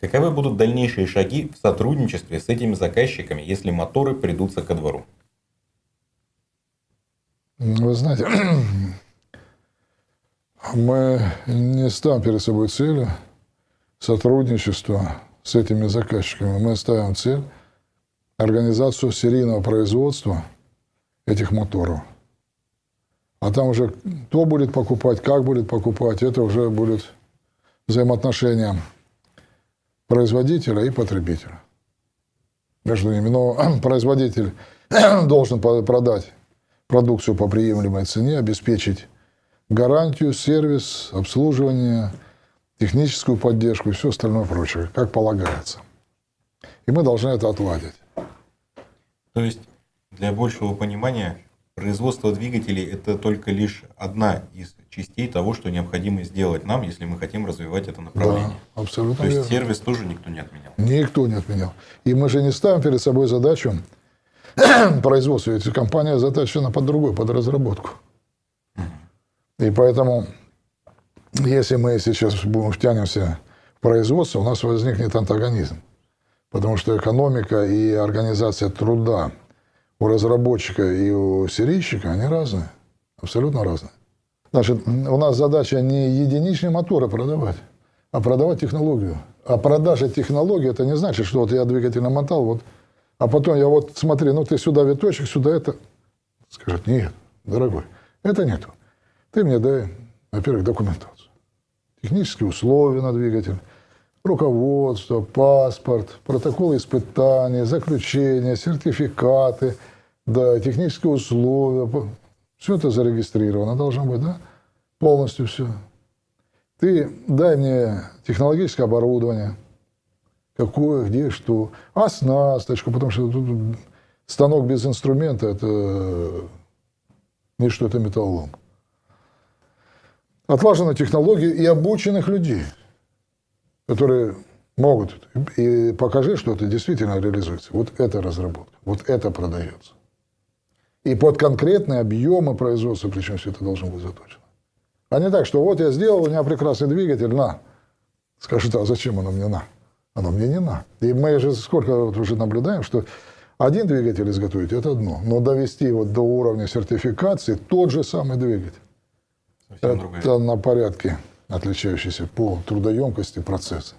Каковы будут дальнейшие шаги в сотрудничестве с этими заказчиками, если моторы придутся ко двору? Вы знаете, мы не ставим перед собой целью сотрудничества с этими заказчиками. Мы ставим цель организацию серийного производства этих моторов. А там уже кто будет покупать, как будет покупать, это уже будет взаимоотношения производителя и потребителя. Между ними. Но производитель должен продать продукцию по приемлемой цене, обеспечить гарантию, сервис, обслуживание, техническую поддержку и все остальное прочее, как полагается. И мы должны это отладить. То есть, для большего понимания, производство двигателей – это только лишь одна из частей того, что необходимо сделать нам, если мы хотим развивать это направление. Да, абсолютно То есть, верно. сервис тоже никто не отменял? Никто не отменял. И мы же не ставим перед собой задачу производства. Ведь компания заточена под другую, под разработку. И поэтому, если мы сейчас будем втянемся в производство, у нас возникнет антагонизм. Потому что экономика и организация труда у разработчика и у серийщика, они разные. Абсолютно разные. Значит, у нас задача не единичные моторы продавать, а продавать технологию. А продажа технологии, это не значит, что вот я двигатель намотал, вот, а потом я вот, смотри, ну ты сюда виточек, сюда это. Скажет, нет, дорогой, это нету. Ты мне дай, во-первых, документацию. Технические условия на двигатель, руководство, паспорт, протоколы испытаний, заключения, сертификаты, да, технические условия. Все это зарегистрировано должно быть, да? Полностью все. Ты дай мне технологическое оборудование, какое, где, что, оснасточку, потому что тут станок без инструмента – это не что это металлолом. Отлажена технология и обученных людей – которые могут, и покажи, что это действительно реализуется. Вот это разработка, вот это продается. И под конкретные объемы производства, причем все это должно быть заточено. А не так, что вот я сделал, у меня прекрасный двигатель, на. Скажут, а зачем оно мне на? Оно мне не на. И мы же сколько вот уже наблюдаем, что один двигатель изготовить – это одно, но довести его до уровня сертификации – тот же самый двигатель. Совсем это другая. на порядке отличающийся по трудоемкости процесса.